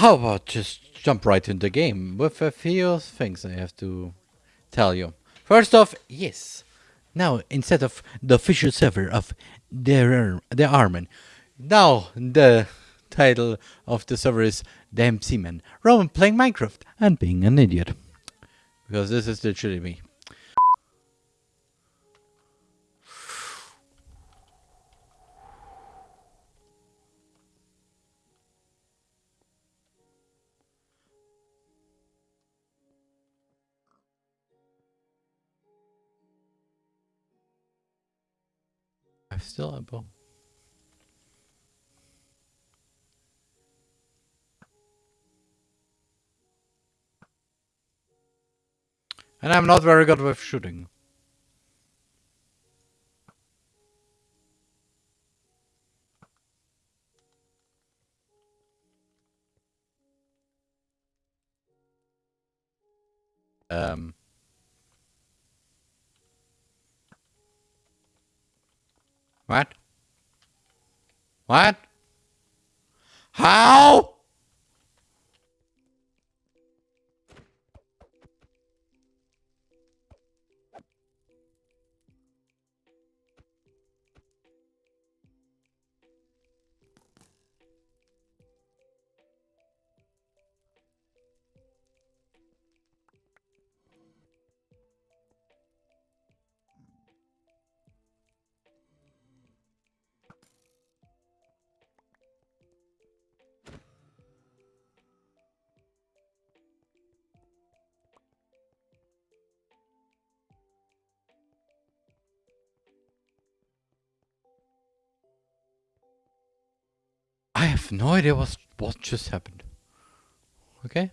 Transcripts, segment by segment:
How about just jump right into the game with a few things I have to tell you. First off, yes. Now, instead of the official server of their the Armin, now the title of the server is Damn Seaman. Roman playing Minecraft and being an idiot. Because this is literally me. I'm still a bow. And I'm not very good with shooting. Um. What? What? How? No idea what what just happened. Okay.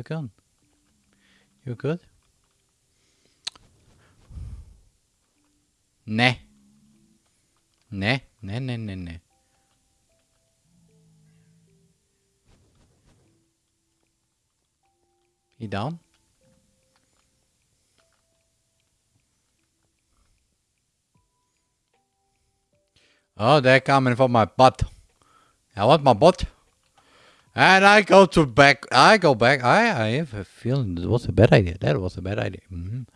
It going? You good? Nah. Nah, nah, nah, nah, nah. He down? Oh, they're coming for my butt. I want my butt. And I go to back. I go back. I, I have a feeling it was a bad idea. That was a bad idea. Mm -hmm.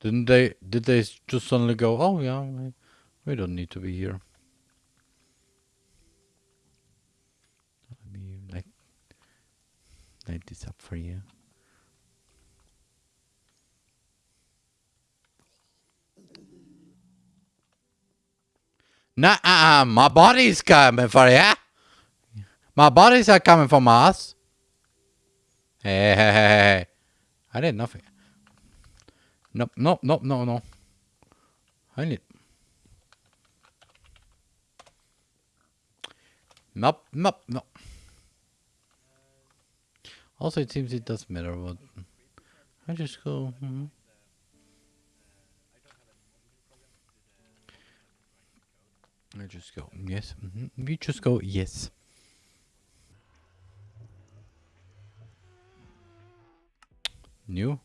Didn't they? Did they just suddenly go? Oh yeah, we, we don't need to be here. Let me like light this up for you. Nah, uh, my body's coming for you. My bodies are coming for Mars. Hey, hey, hey, hey. I did nothing. Nope, nope, nope, no, no. I need. Nope, nope, nope. Also, it seems it doesn't matter what. I just go. Mm -hmm. I just go yes. Mm -hmm. We just go yes. New.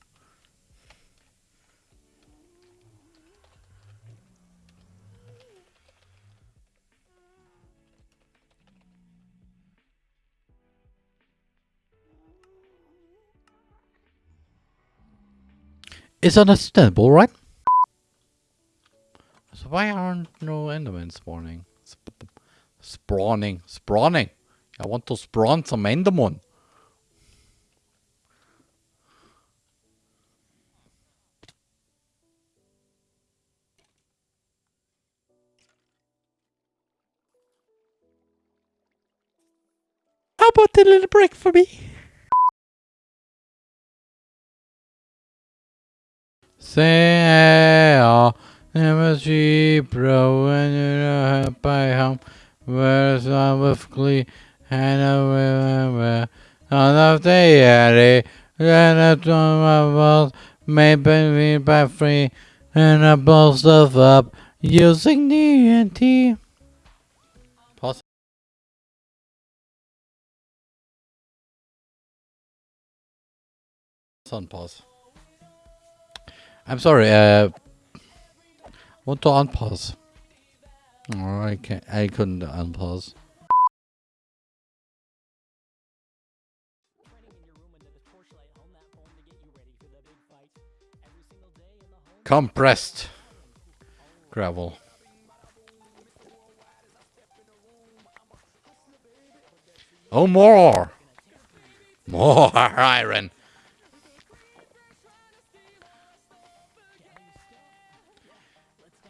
It's understandable, right? Why aren't no Endermen spawning? Sp spawning, spawning. I want to spawn some Enderman. How about a little break for me? Say, bro when you're by home. Where's one with glee and river on of the alley. Then a ton of walls made by by free and I blow stuff up using. Pause. On pause. I'm sorry. Uh, want to unpause? Oh, I can't. I couldn't unpause. Compressed gravel. Oh, more! More iron!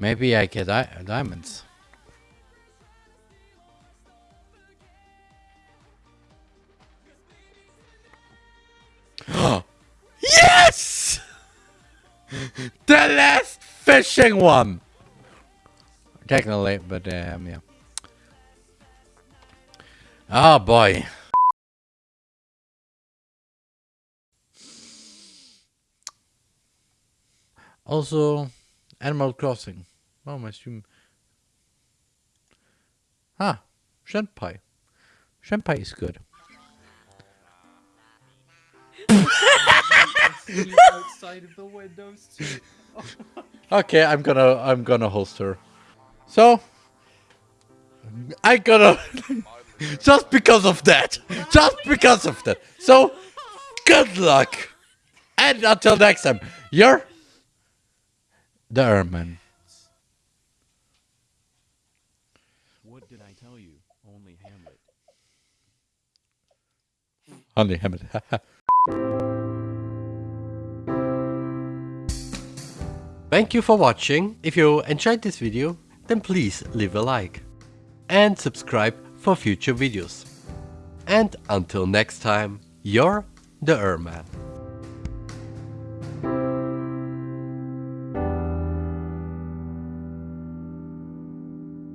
Maybe I get di diamonds. yes! the last fishing one! Technically, but um, yeah. Oh boy. Also, Animal Crossing. Oh, my stream. Ah. Shrimp pie is good. outside of the windows. Okay, I'm gonna I'm gonna host her. So I gotta just because of that. Just because of that. So good luck. And until next time, you're the Erman. What did I tell you? Only Hamlet. Only Hamid. Thank you for watching. If you enjoyed this video, then please leave a like. And subscribe for future videos. And until next time, you're the Erman.